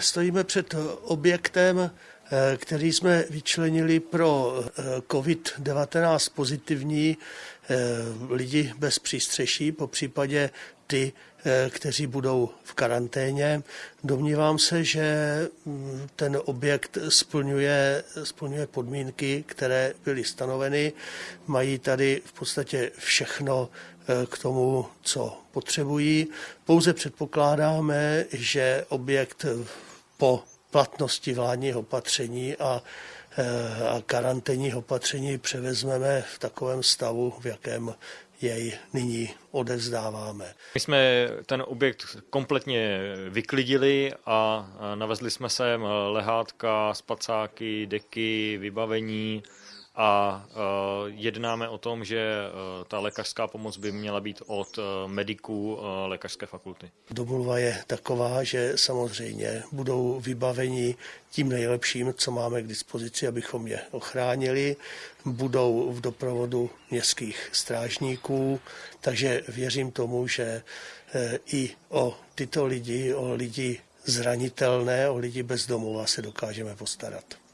Stojíme před objektem, který jsme vyčlenili pro COVID-19 pozitivní lidi bez přístřeší, po případě ty, kteří budou v karanténě. Domnívám se, že mm, ten objekt splňuje, splňuje podmínky, které byly stanoveny. Mají tady v podstatě všechno k tomu, co potřebují. Pouze předpokládáme, že objekt po platnosti vládního opatření a, a karanténních opatření převezmeme v takovém stavu, v jakém jej nyní odevzdáváme. My jsme ten objekt kompletně vyklidili a navezli jsme sem lehátka, spacáky, deky, vybavení, a uh, jednáme o tom, že uh, ta lékařská pomoc by měla být od uh, mediků lékařské fakulty. Domluva je taková, že samozřejmě budou vybaveni tím nejlepším, co máme k dispozici, abychom je ochránili. Budou v doprovodu městských strážníků, takže věřím tomu, že i o tyto lidi, o lidi zranitelné, o lidi bez domova se dokážeme postarat.